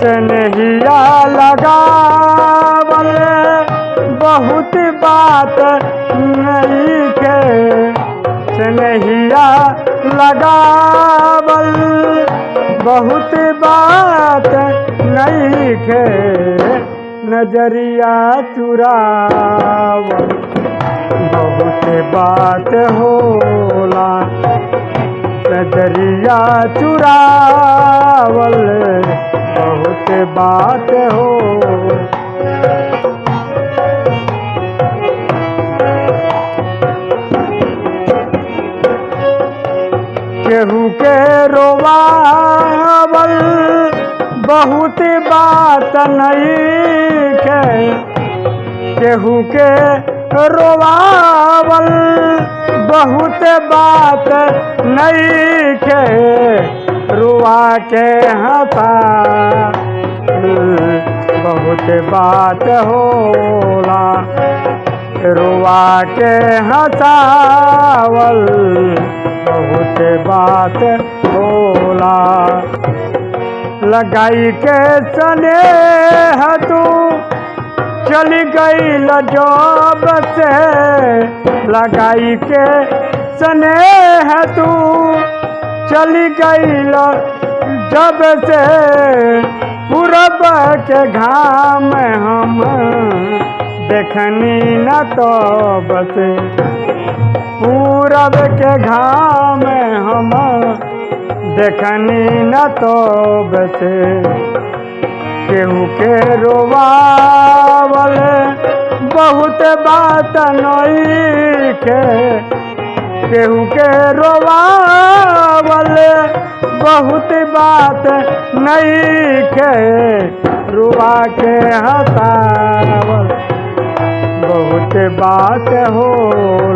स्नेहिया लगावल। बहुत बात नहीं के। स्नेहिया लगावल। बहुत बात नहीं के। नज़रिया चुरावल। बहुत बात होला। नज़रिया चुरावल। बहुत बात हो। केहू के रोवावल बहुत बात नहीं के केहू के रोवावल बहुत बात नहीं के रुआ के हंसा बहुत बात होला। रुआ के हंसावल बहुत बात होला। लगाई के सने तू चली गई जब से। लगाई के सने तू चली गई जब से पूरब के घाम हम देखनी न तो बसे। पूरब के घाम हम देखनी न तो बसे। केहू के रोवावल बहुत बात नई के केहू के रोवावल बहुत बात नहीं के रुआ के हसावल। बहुत बात होला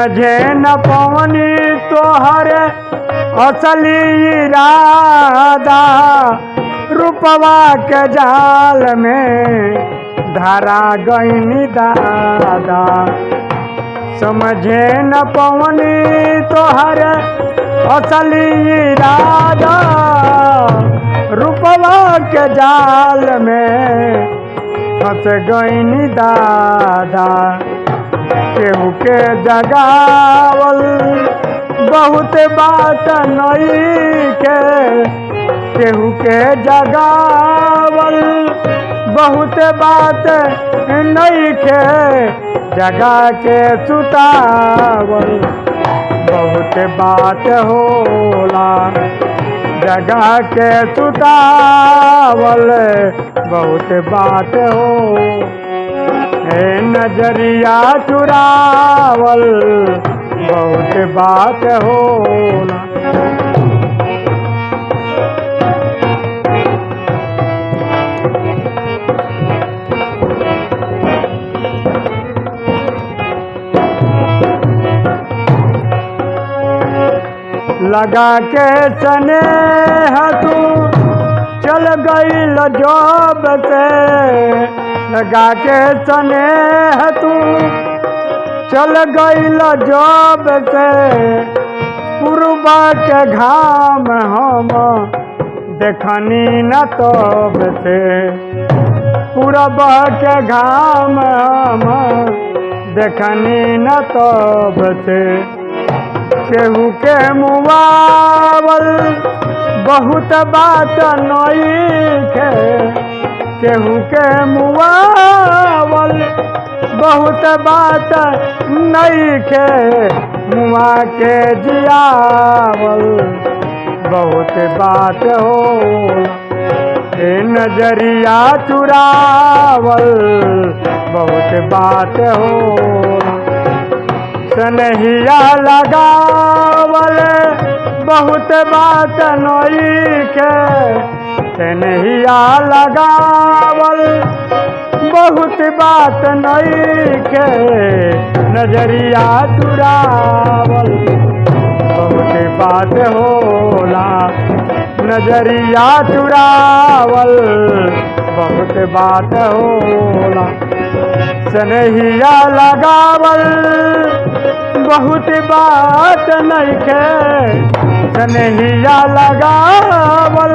समझे न पवनी तोहर असली इरादा। रूपवा के जाल में धारा गईनी दादा। समझे न पवनी तोहर असली इरादा। रूपवा के जाल में फंस गईनी दादा। केहू के जगावल, बहुत बात नई के। केहू के जगावल, बहुत बात नई के। जगा के सुतावल, बहुत बात होला। जगा के सुतावल, बहुत बात हो। है नज़रिया चुरावल बहुत बात होला लगा के सने तू चल गई जब से। लगा के सने तू। चल गई जब से पूर्वा के घाम हम देखनी न तब से। पूरब के घाम हम देखनी न तब से। केहू के मुआवल बहुत बात नई के केहू के मुआवल, बहुत बात नई के मुआ के जियावल। बहुत बात हो, ए नज़रिया चुरावल। बहुत बात हो, सनहिया लगावल। बहुत बात नई के सनहिया लगावल। बहुत बात नई के नज़रिया चुरावल। बहुत बात होला, नज़रिया चुरावल। बहुत बात होला स्नेहिया लगावल। बहुत बात नइखे स्नेहिया लगावल।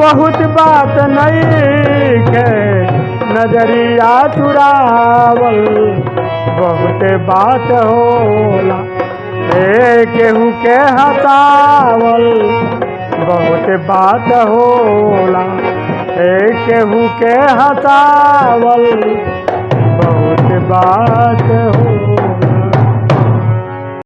बहुत बात नइखे नज़रिया चुरावल। बहुत बात होला केहू के हतावल बहुत बात होला केहू के हतावल बहुत बात होला।